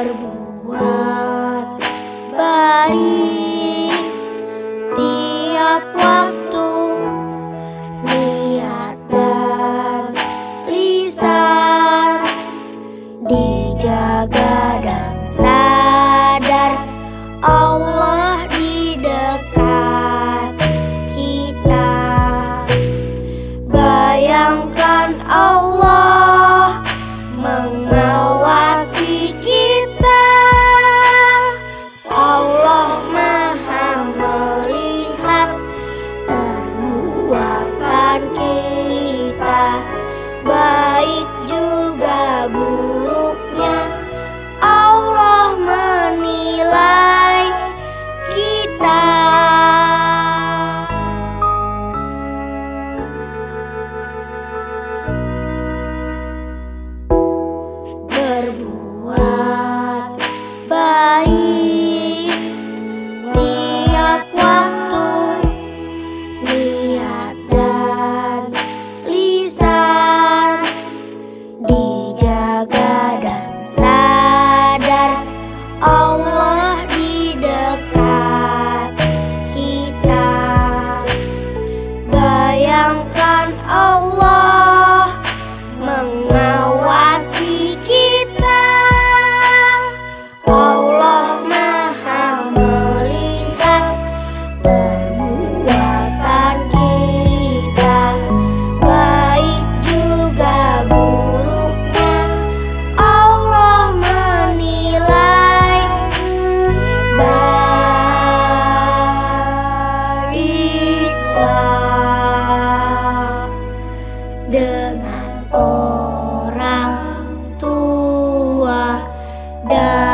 berbuat baik. Wow. dengan orang tua dan